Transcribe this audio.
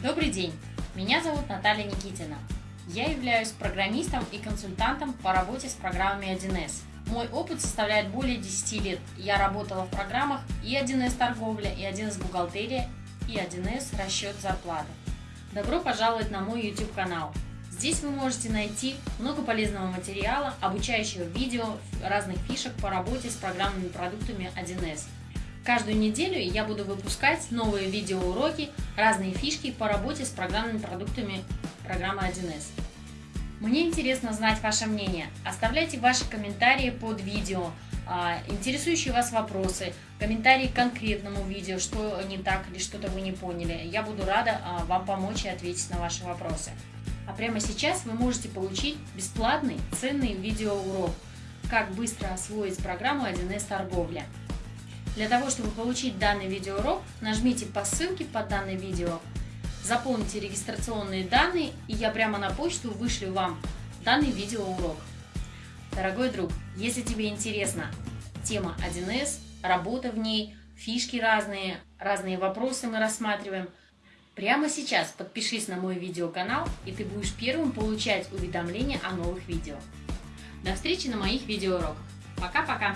Добрый день! Меня зовут Наталья Никитина. Я являюсь программистом и консультантом по работе с программами 1С. Мой опыт составляет более 10 лет. Я работала в программах и 1С торговля, и 1С бухгалтерия, и 1С расчет зарплаты. Добро пожаловать на мой YouTube канал. Здесь вы можете найти много полезного материала, обучающего видео, разных фишек по работе с программными продуктами 1С. Каждую неделю я буду выпускать новые видеоуроки, разные фишки по работе с программными продуктами программы 1С. Мне интересно знать ваше мнение. Оставляйте ваши комментарии под видео, а, интересующие вас вопросы, комментарии к конкретному видео, что не так или что-то вы не поняли. Я буду рада а, вам помочь и ответить на ваши вопросы. А прямо сейчас вы можете получить бесплатный ценный видеоурок «Как быстро освоить программу 1С торговля». Для того, чтобы получить данный видеоурок, нажмите по ссылке под данное видео, заполните регистрационные данные, и я прямо на почту вышлю вам данный видеоурок. Дорогой друг, если тебе интересна тема 1С, работа в ней, фишки разные, разные вопросы мы рассматриваем – Прямо сейчас подпишись на мой видеоканал, и ты будешь первым получать уведомления о новых видео. До встречи на моих видеоуроках. Пока-пока!